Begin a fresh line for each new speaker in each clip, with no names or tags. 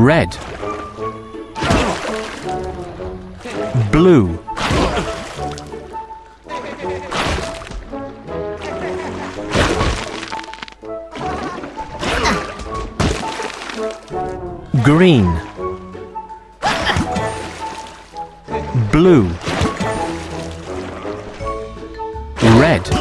red blue green blue red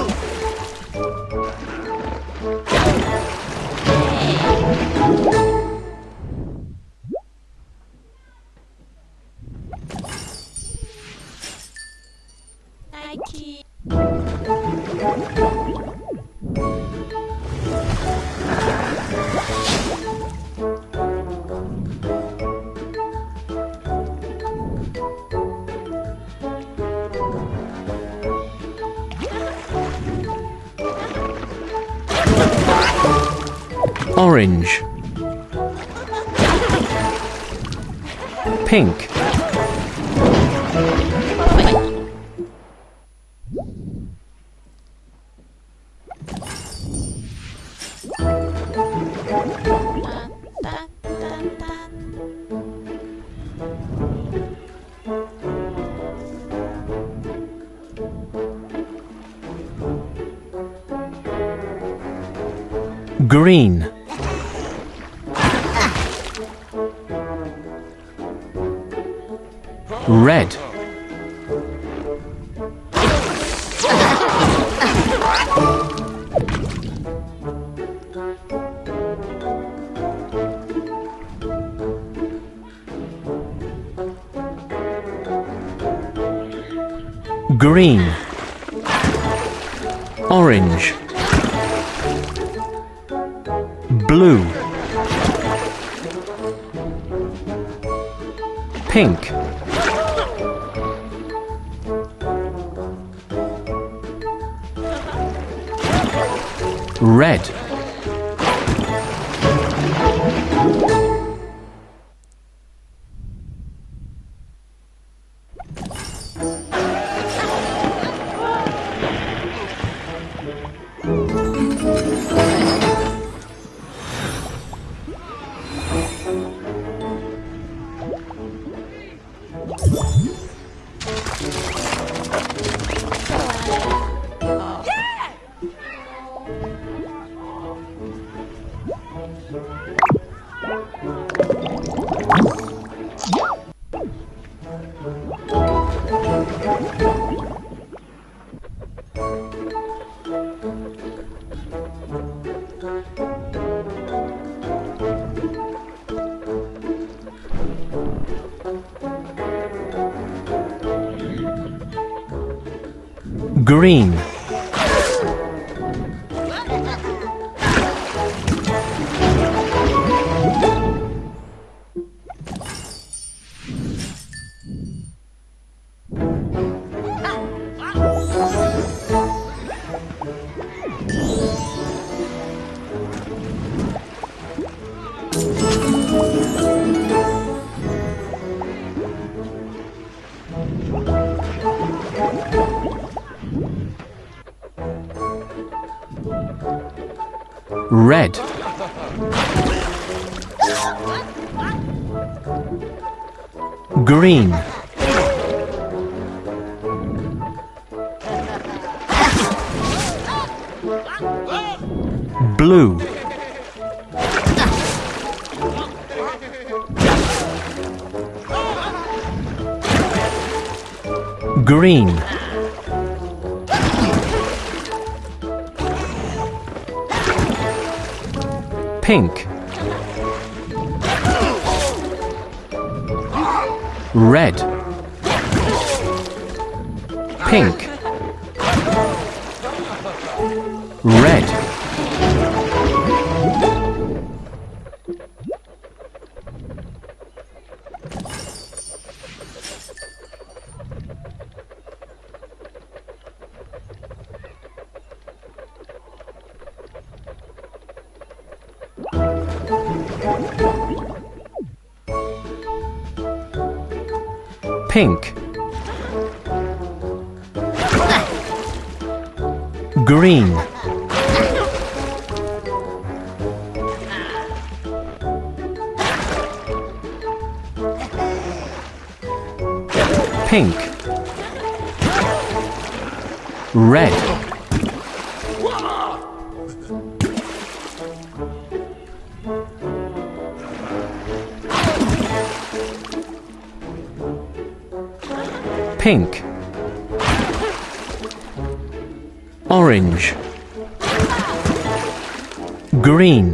pink green orange blue pink red green red. Green. Blue. Green pink. Red. Pink. Red Pink. Green. Pink. Red. Pink, orange, green,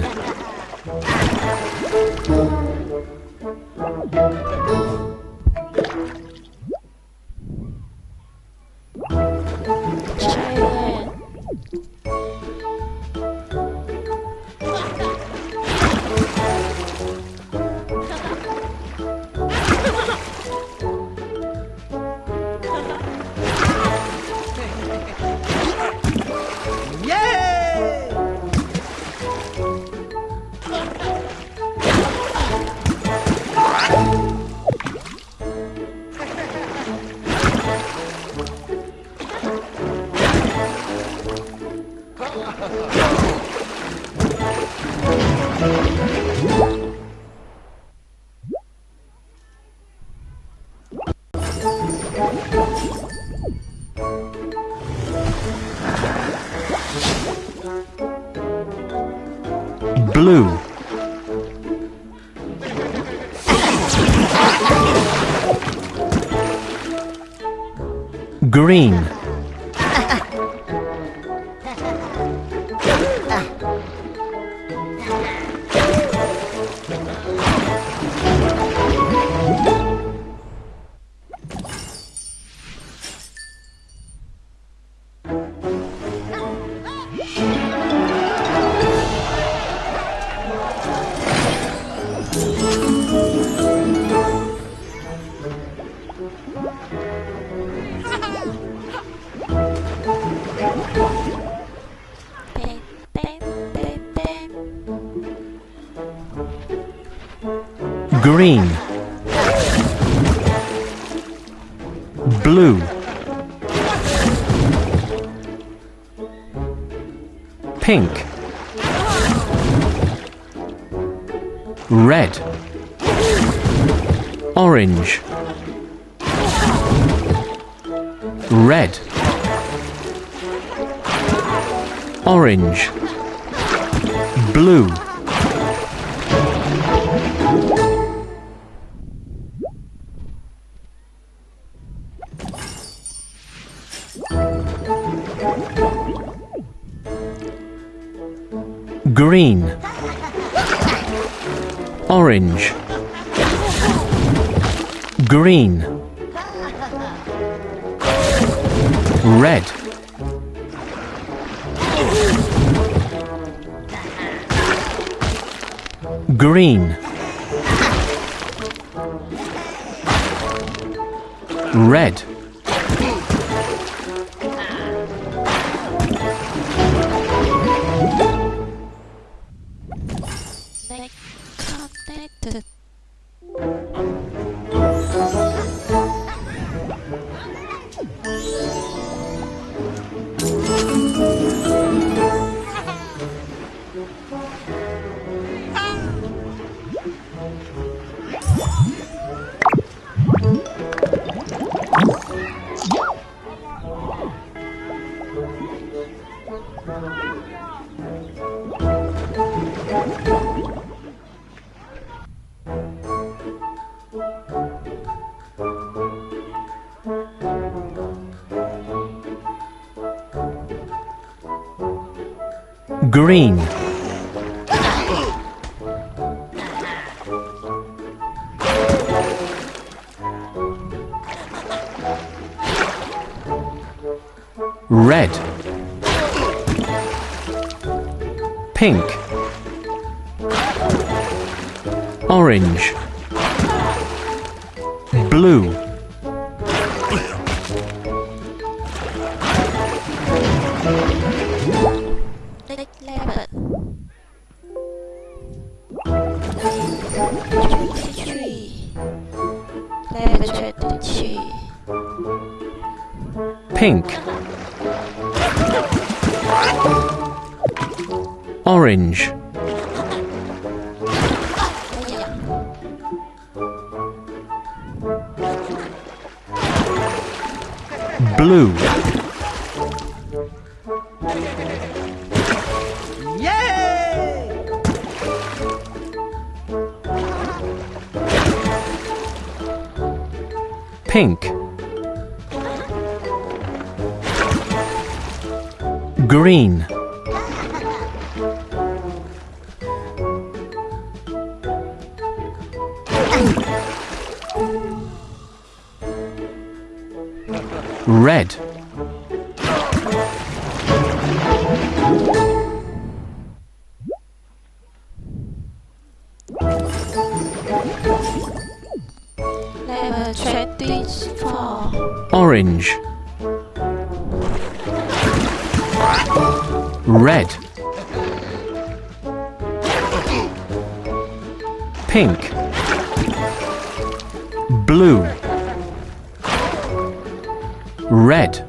blue, green, blue, pink, red, orange, red, orange, blue. green, orange, green, red, green, green, red, pink, orange, blue,
Leg level. Level twenty-three.
pink, orange, blue, pink, green, blue, red,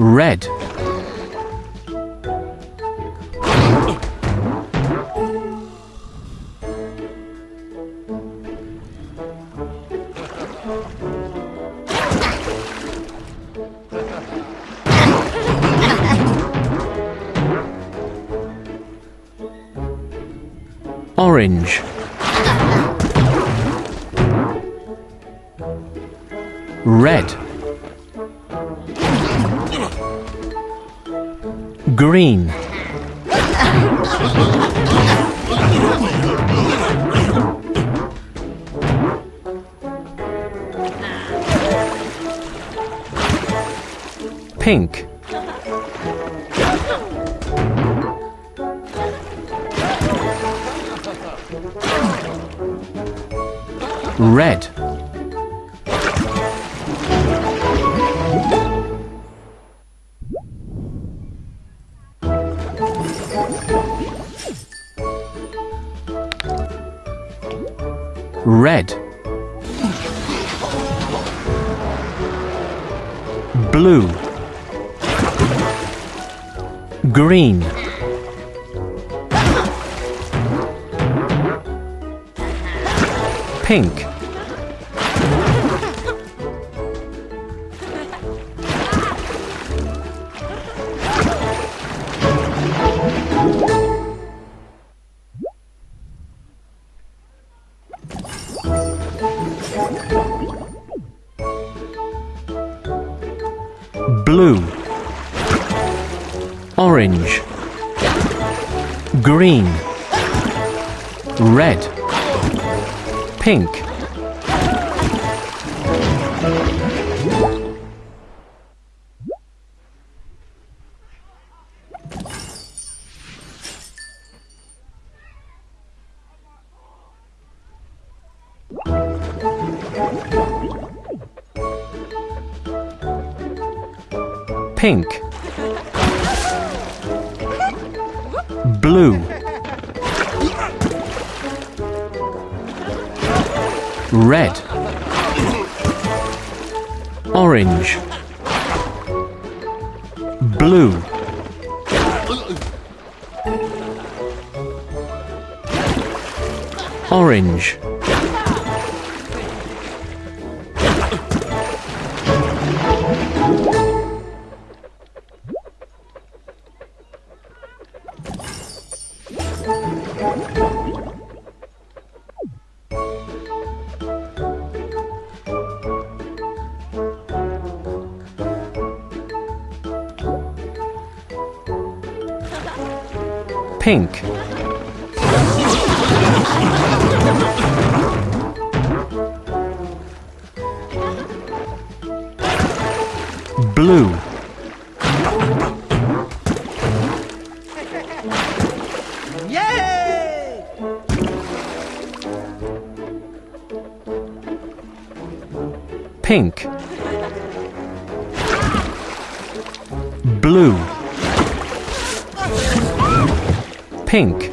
red, pink, red, red, blue, green, pink, pink, pink, blue, red, orange, blue, orange, pink, blue, pink, blue, pink,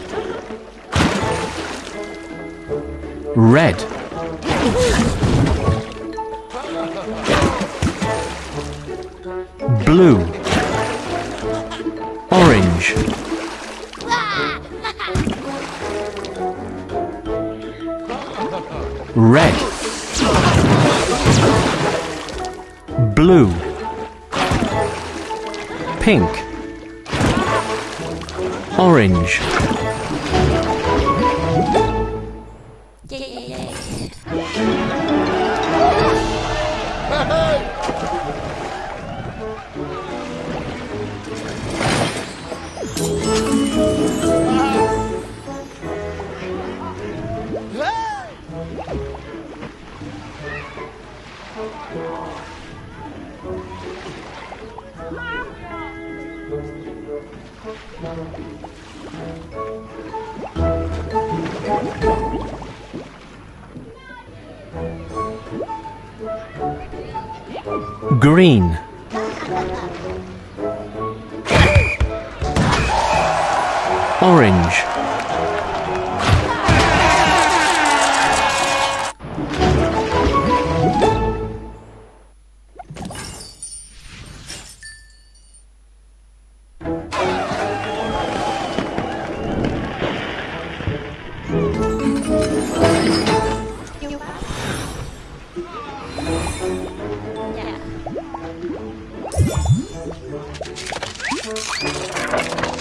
red, blue, orange, red, blue, pink, orange, green, orange,
Thank
you.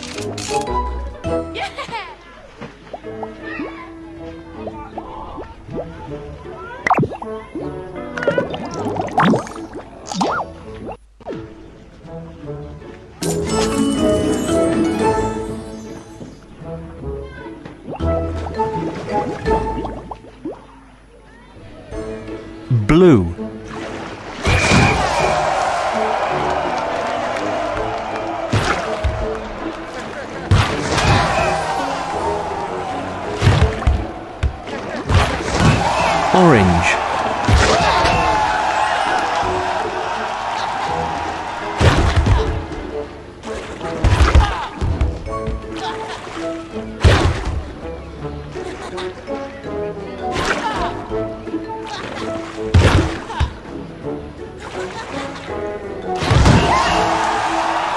Orange,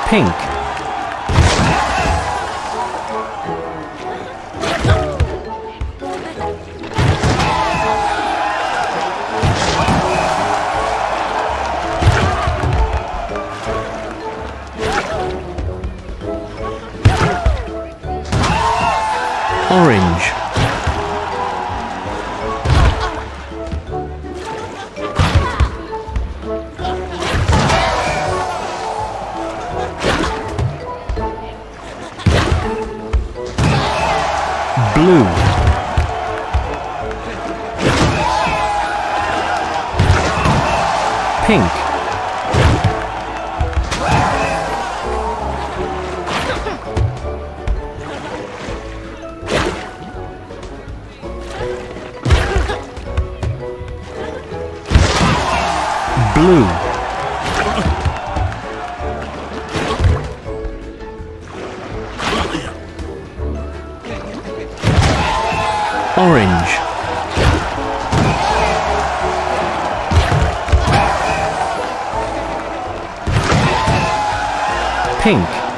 pink, orange, orange, pink,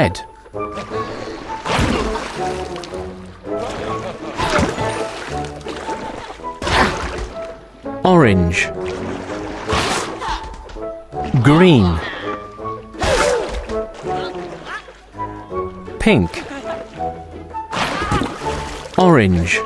red, orange, green. Pink. Orange